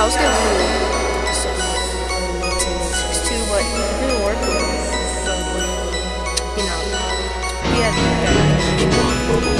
I was gonna do. Two, but it will work. You know, Yeah.